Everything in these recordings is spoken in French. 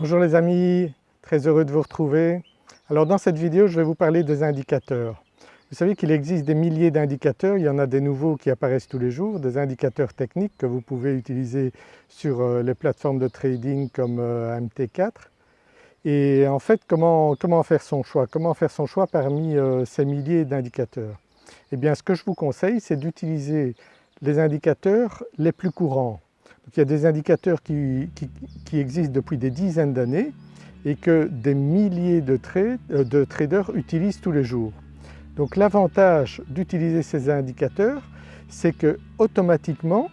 Bonjour les amis, très heureux de vous retrouver. Alors dans cette vidéo je vais vous parler des indicateurs. Vous savez qu'il existe des milliers d'indicateurs, il y en a des nouveaux qui apparaissent tous les jours, des indicateurs techniques que vous pouvez utiliser sur euh, les plateformes de trading comme euh, MT4. Et en fait comment, comment faire son choix Comment faire son choix parmi euh, ces milliers d'indicateurs? Eh bien ce que je vous conseille c'est d'utiliser les indicateurs les plus courants il y a des indicateurs qui, existent depuis des dizaines d'années et que des milliers de, euh, de, traders utilisent tous les jours. Donc l'avantage d'utiliser ces indicateurs, c'est que automatiquement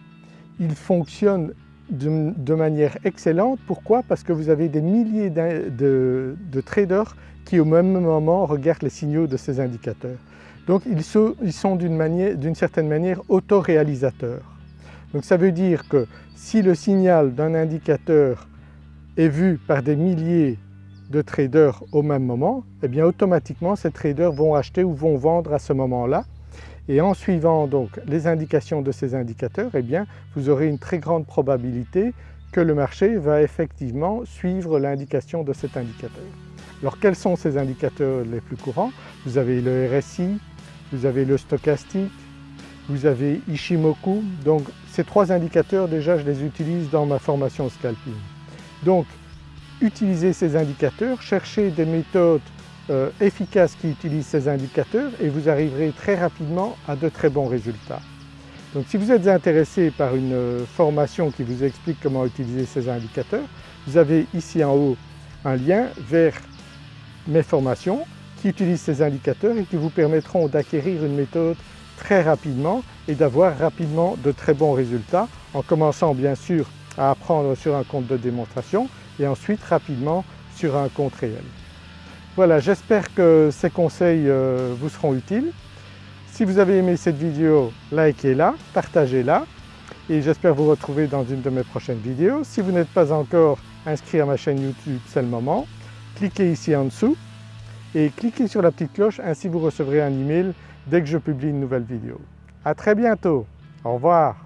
ils fonctionnent de, manière excellente. Pourquoi? Parce que vous avez des milliers de, traders qui au même moment regardent les signaux de ces indicateurs. Donc ils sont d'une certaine manière autoréalisateurs. Donc ça veut dire que si le signal d'un indicateur est vu par des milliers de traders au même moment, eh bien automatiquement ces traders vont acheter ou vont vendre à ce moment-là et en suivant donc les indications de ces indicateurs, eh bien vous aurez une très grande probabilité que le marché va effectivement suivre l'indication de cet indicateur. Alors quels sont ces indicateurs les plus courants? Vous avez le RSI, vous avez le stochastique, vous avez Ishimoku. Donc ces trois indicateurs déjà je les utilise dans ma formation scalping. Donc utilisez ces indicateurs, cherchez des méthodes euh, efficaces qui utilisent ces indicateurs et vous arriverez très rapidement à de très bons résultats. Donc si vous êtes intéressé par une euh, formation qui vous explique comment utiliser ces indicateurs, vous avez ici en haut un lien vers mes formations qui utilisent ces indicateurs et qui vous permettront d'acquérir une méthode très rapidement et d'avoir rapidement de très bons résultats en commençant bien sûr à apprendre sur un compte de démonstration et ensuite rapidement sur un compte réel. Voilà, j'espère que ces conseils euh, vous seront utiles. Si vous avez aimé cette vidéo, likez-la, partagez-la et j'espère vous retrouver dans une de mes prochaines vidéos. Si vous n'êtes pas encore inscrit à ma chaîne YouTube, c'est le moment. Cliquez ici en dessous et cliquez sur la petite cloche, ainsi vous recevrez un email dès que je publie une nouvelle vidéo. À très bientôt, au revoir.